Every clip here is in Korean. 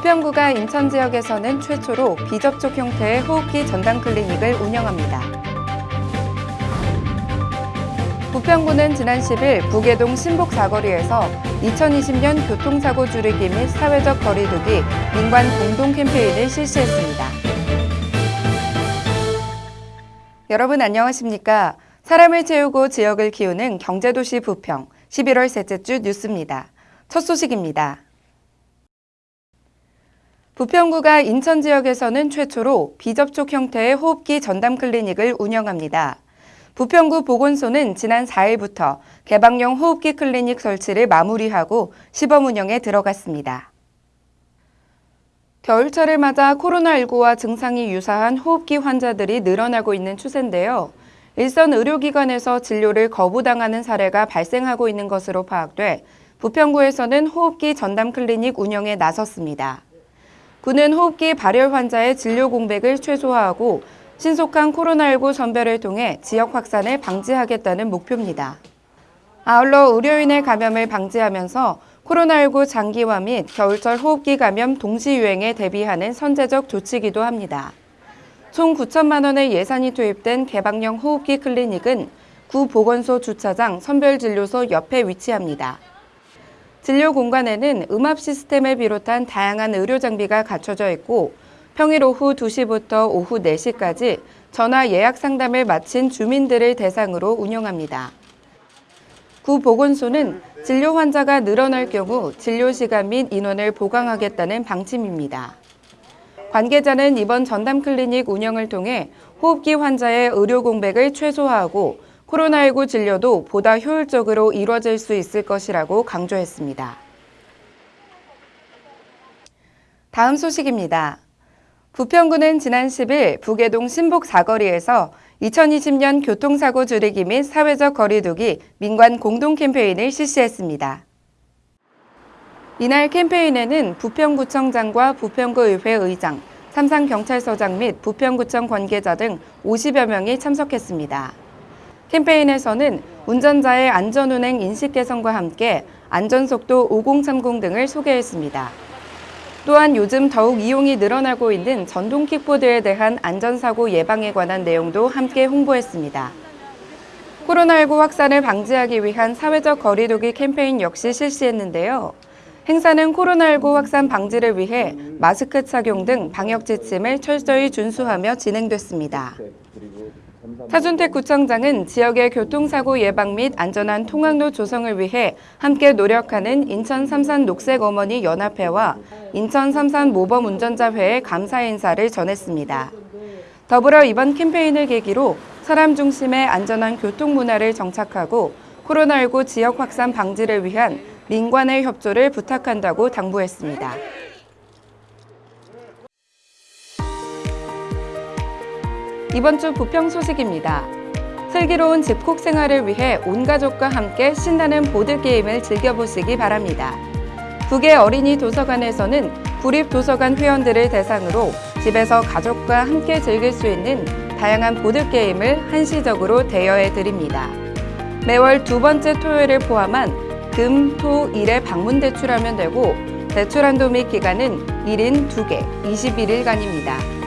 부평구가 인천 지역에서는 최초로 비접촉 형태의 호흡기 전담 클리닉을 운영합니다. 부평구는 지난 10일 부계동 신복 사거리에서 2020년 교통사고 줄이기 및 사회적 거리 두기 민관 공동 캠페인을 실시했습니다. 여러분 안녕하십니까? 사람을 채우고 지역을 키우는 경제도시 부평 11월 셋째 주 뉴스입니다. 첫 소식입니다. 부평구가 인천 지역에서는 최초로 비접촉 형태의 호흡기 전담 클리닉을 운영합니다. 부평구 보건소는 지난 4일부터 개방형 호흡기 클리닉 설치를 마무리하고 시범 운영에 들어갔습니다. 겨울철을 맞아 코로나19와 증상이 유사한 호흡기 환자들이 늘어나고 있는 추세인데요. 일선 의료기관에서 진료를 거부당하는 사례가 발생하고 있는 것으로 파악돼 부평구에서는 호흡기 전담 클리닉 운영에 나섰습니다. 구는 호흡기 발열 환자의 진료 공백을 최소화하고 신속한 코로나19 선별을 통해 지역 확산을 방지하겠다는 목표입니다. 아울러 의료인의 감염을 방지하면서 코로나19 장기화 및 겨울철 호흡기 감염 동시 유행에 대비하는 선제적 조치기도 합니다. 총 9천만 원의 예산이 투입된 개방형 호흡기 클리닉은 구 보건소 주차장 선별진료소 옆에 위치합니다. 진료 공간에는 음압 시스템을 비롯한 다양한 의료 장비가 갖춰져 있고 평일 오후 2시부터 오후 4시까지 전화 예약 상담을 마친 주민들을 대상으로 운영합니다. 구 보건소는 진료 환자가 늘어날 경우 진료 시간 및 인원을 보강하겠다는 방침입니다. 관계자는 이번 전담 클리닉 운영을 통해 호흡기 환자의 의료 공백을 최소화하고 코로나19 진료도 보다 효율적으로 이뤄질 수 있을 것이라고 강조했습니다. 다음 소식입니다. 부평구는 지난 10일 부계동 신복 사거리에서 2020년 교통사고 줄이기 및 사회적 거리두기 민관 공동 캠페인을 실시했습니다. 이날 캠페인에는 부평구청장과 부평구의회 의장, 삼상경찰서장 및 부평구청 관계자 등 50여 명이 참석했습니다. 캠페인에서는 운전자의 안전운행 인식 개선과 함께 안전속도 5030 등을 소개했습니다. 또한 요즘 더욱 이용이 늘어나고 있는 전동 킥보드에 대한 안전사고 예방에 관한 내용도 함께 홍보했습니다. 코로나19 확산을 방지하기 위한 사회적 거리두기 캠페인 역시 실시했는데요. 행사는 코로나19 확산 방지를 위해 마스크 착용 등 방역 지침을 철저히 준수하며 진행됐습니다. 차준택 구청장은 지역의 교통사고 예방 및 안전한 통학로 조성을 위해 함께 노력하는 인천 삼산 녹색 어머니 연합회와 인천 삼산 모범 운전자회의 감사 인사를 전했습니다. 더불어 이번 캠페인을 계기로 사람 중심의 안전한 교통 문화를 정착하고 코로나19 지역 확산 방지를 위한 민관의 협조를 부탁한다고 당부했습니다. 이번 주 부평 소식입니다. 슬기로운 집콕 생활을 위해 온 가족과 함께 신나는 보드게임을 즐겨보시기 바랍니다. 북의 어린이 도서관에서는 구립도서관 회원들을 대상으로 집에서 가족과 함께 즐길 수 있는 다양한 보드게임을 한시적으로 대여해 드립니다. 매월 두 번째 토요일을 포함한 금, 토, 일에 방문 대출하면 되고 대출 한도 및 기간은 1인 2개, 21일간입니다.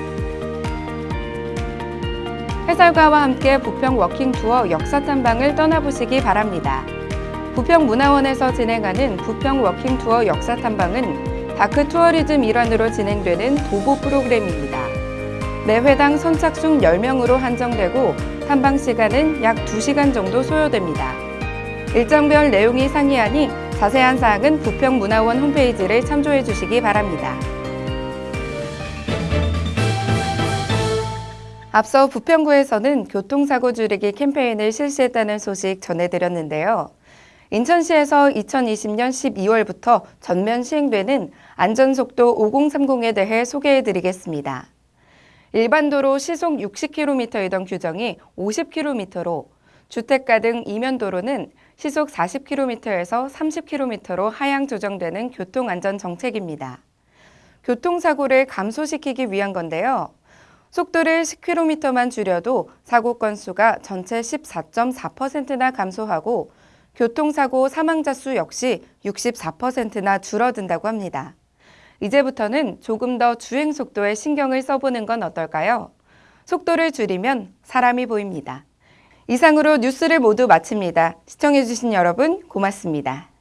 해설가와 함께 부평 walking tour 역사 탐방을 떠나보시기 바랍니다. 부평 문화원에서 진행하는 부평 walking tour 역사 탐방은 dark tourism 일환으로 진행되는 도보 프로그램입니다. 매 회당 선착순 10명으로 한정되고 탐방 시간은 약 2시간 정도 소요됩니다. 일정별 내용이 상이하니 자세한 사항은 부평문화원 홈페이지를 참조해 주시기 바랍니다. 앞서 부평구에서는 교통사고 줄이기 캠페인을 실시했다는 소식 전해드렸는데요. 인천시에서 2020년 12월부터 전면 시행되는 안전속도 5030에 대해 소개해드리겠습니다. 일반 도로 시속 60km이던 규정이 50km로 주택가 등 이면도로는 시속 40km에서 30km로 하향 조정되는 교통안전 정책입니다. 교통사고를 감소시키기 위한 건데요. 속도를 10km만 줄여도 사고 건수가 전체 14.4%나 감소하고 교통사고 사망자 수 역시 64%나 줄어든다고 합니다. 이제부터는 조금 더 주행 속도에 신경을 써보는 건 어떨까요? 속도를 줄이면 사람이 보입니다. 이상으로 뉴스를 모두 마칩니다. 시청해주신 여러분 고맙습니다.